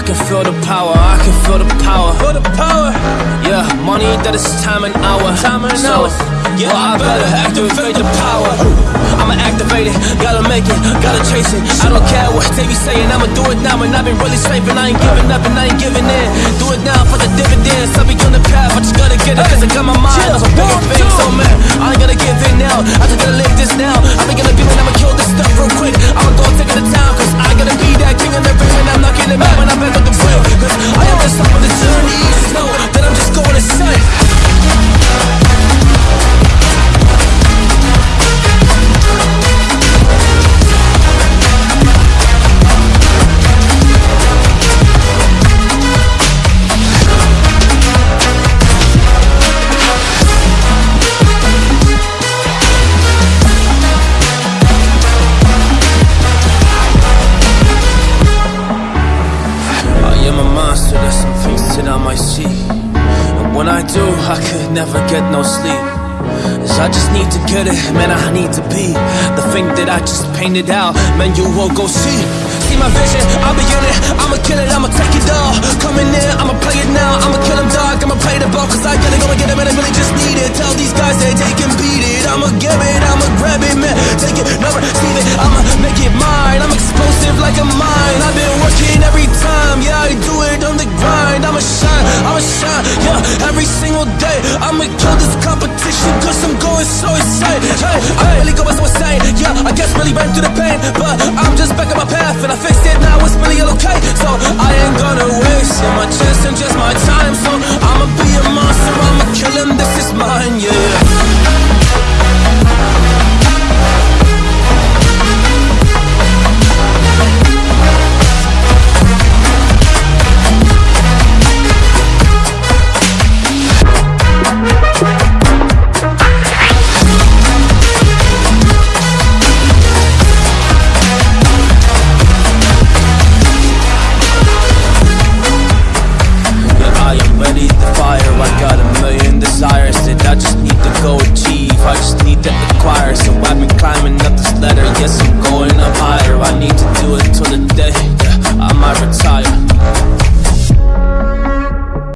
I can feel the power, I can feel the power. Feel the power. Yeah, money that is time and hour. Time and so, hours. Yeah, well, I better activate the power. I'ma activate it, gotta make it, gotta chase it. I don't care what they be saying, I'ma do it now. And I've been really saving, I ain't giving up and I ain't giving in. Do it now for the dividends. I'll be on the path, I just gotta get it, cause I got my am a monster, there's some things that I might see. And when I do, I could never get no sleep. 'Cause I just need to get it, man, I need to be the thing that I just painted out. Man, you won't go see. See my vision, I'll be in it, I'ma kill it, I'ma take it all. Coming in, I'ma play it now, I'ma kill him dog, I'ma play the ball, cause I gotta go and get it, man, I really just need it. Tell these guys that they can beat it, I'ma give it, I'ma grab it, man, single day, I'ma kill this competition, cause I'm going so insane, hey, I really go I got a million desires that I just need to go achieve. I just need to acquire. So I've been climbing up this ladder. Yes, I'm